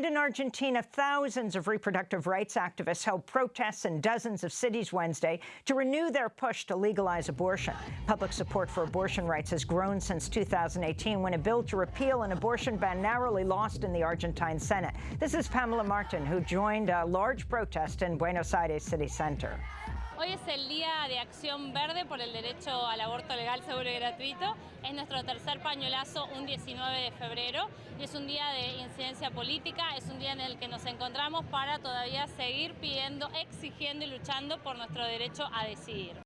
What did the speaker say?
And in Argentina, thousands of reproductive rights activists held protests in dozens of cities Wednesday to renew their push to legalize abortion. Public support for abortion rights has grown since 2018 when a bill to repeal an abortion ban narrowly lost in the Argentine Senate. This is Pamela Martin, who joined a large protest in Buenos Aires city center. Hoy es el Día de Acción Verde por el derecho al aborto legal, seguro y gratuito. Es nuestro tercer pañuelazo un 19 de febrero y es un día de incidencia política, es un día en el que nos encontramos para todavía seguir pidiendo, exigiendo y luchando por nuestro derecho a decidir.